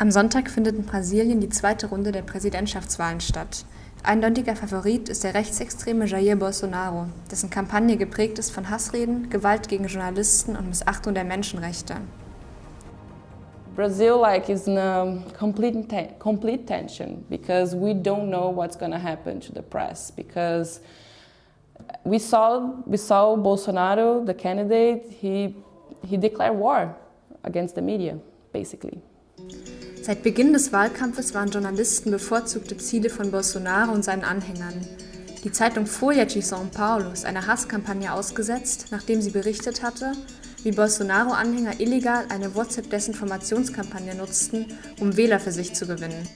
Am Sonntag findet in Brasilien die zweite Runde der Präsidentschaftswahlen statt. Eindeutiger Favorit ist der rechtsextreme Jair Bolsonaro, dessen Kampagne geprägt ist von Hassreden, Gewalt gegen Journalisten und Missachtung der Menschenrechte. Brazil like is in a complete te complete tension because we don't know what's going to happen to the press because we saw we saw Bolsonaro the candidate he he declared war against the media basically. Seit Beginn des Wahlkampfes waren Journalisten bevorzugte Ziele von Bolsonaro und seinen Anhängern. Die Zeitung Folha de São Paulo ist einer Hasskampagne ausgesetzt, nachdem sie berichtet hatte, wie Bolsonaro-Anhänger illegal eine WhatsApp-Desinformationskampagne nutzten, um Wähler für sich zu gewinnen.